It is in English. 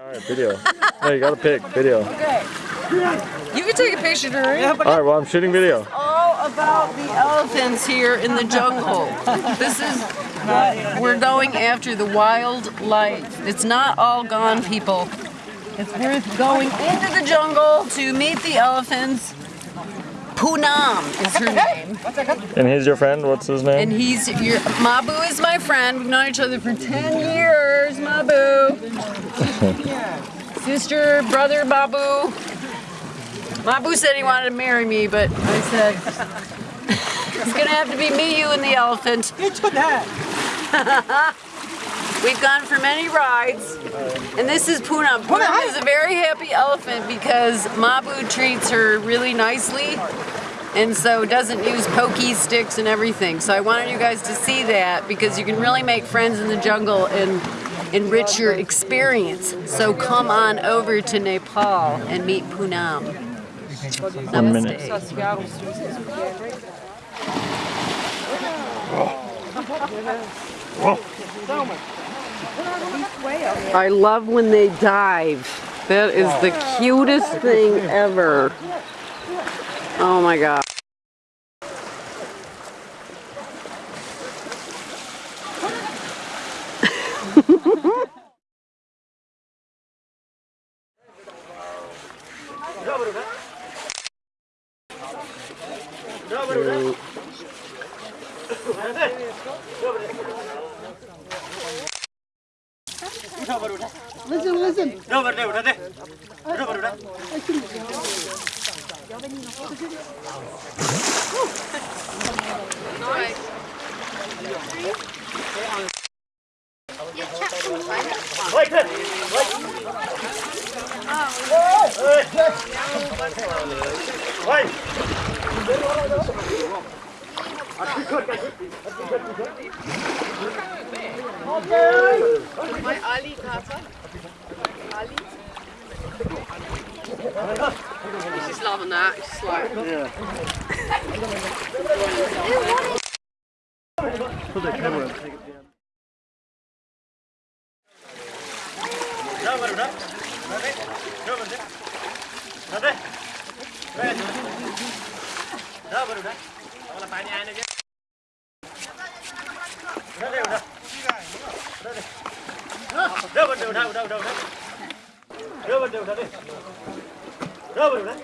All right, video. No, you gotta pick video. Okay. You can take a picture during. All right, well, I'm shooting video. all about the elephants here in the jungle. This is, we're going after the wild wildlife. It's not all gone, people. It's worth going into the jungle to meet the elephants. Poonam is her name. And he's your friend. What's his name? And he's your Mabu is my friend. We've known each other for 10 years, Mabu. Sister, brother, Mabu. Mabu said he wanted to marry me, but I said it's gonna have to be me, you, and the elephant. We've gone for many rides, and this is Poonam. Oh, Poonam is a very happy elephant because Mabu treats her really nicely, and so doesn't use pokey sticks and everything. So I wanted you guys to see that because you can really make friends in the jungle and enrich your experience. So come on over to Nepal and meet Poonam. One minute. Namaste. I love when they dive. That is the cutest thing ever. Oh my god. Listen, listen. Rubber deh, udah deh. Rubber udah. Wait, wait. Wait. Wait. She's loving that. Like, Đâu vào đường đâu đâu đâu đấy. रबरले उठा उठा उठा उठा रबरले उठा उठा